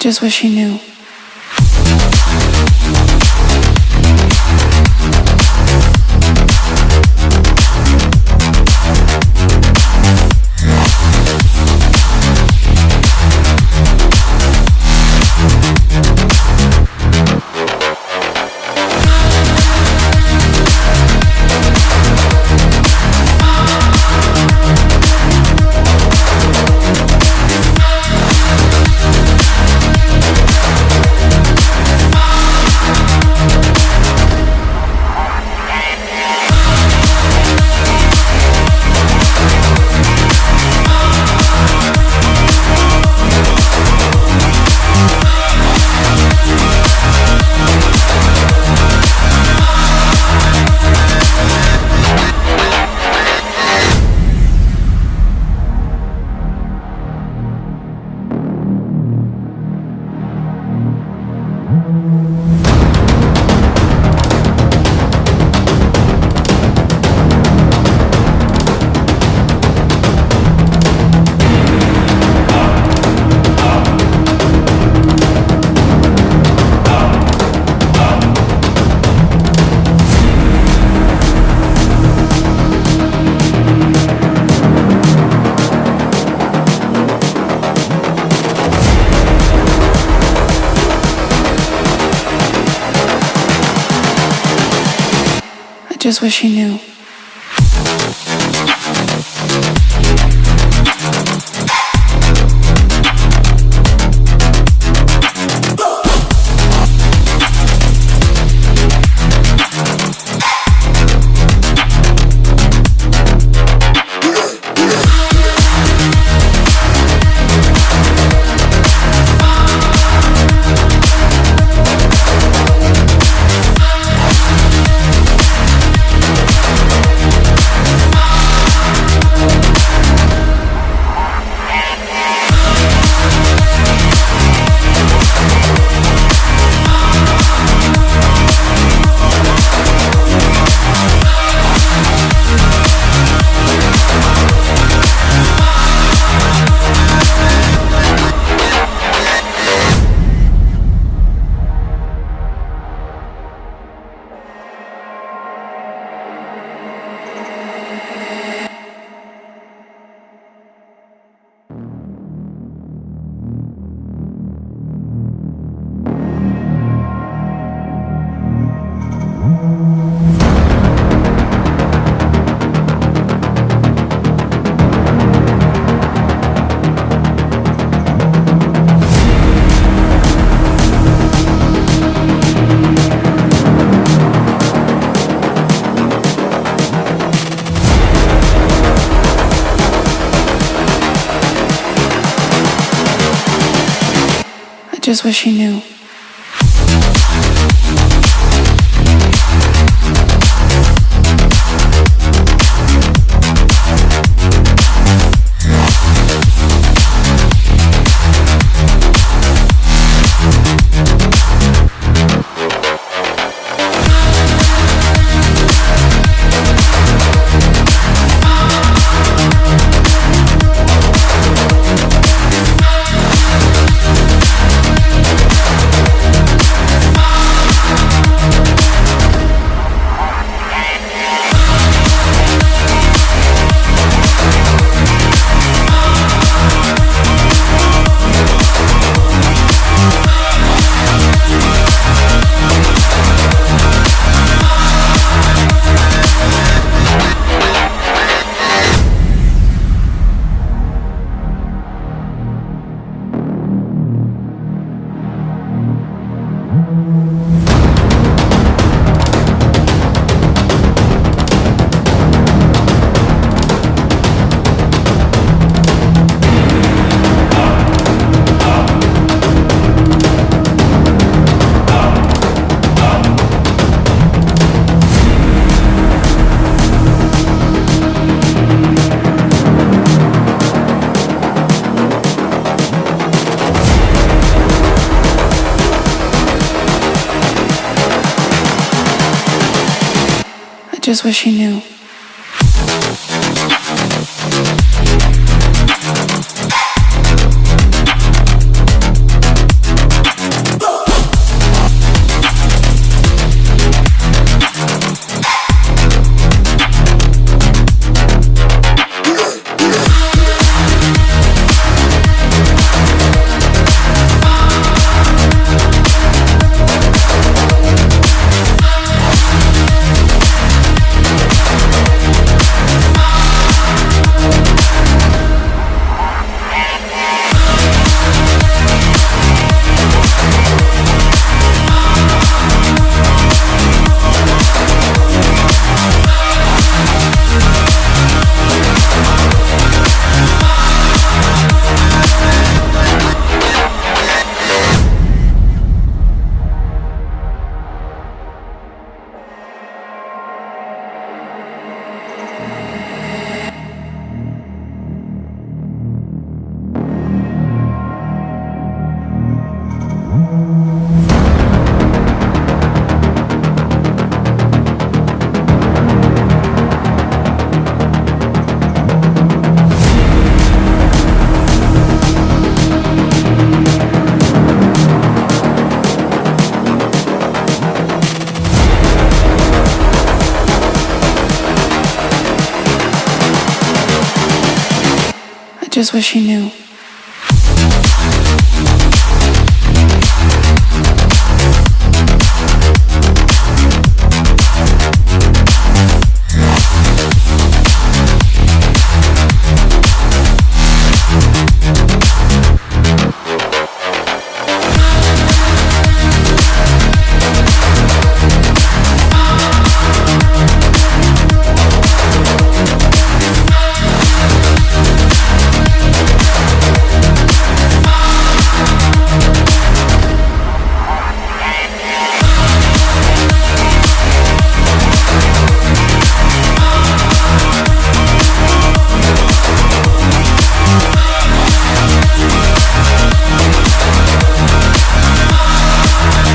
just wish he knew. Just wish he knew. Just wish he knew. Just wish he knew. Just wish he knew.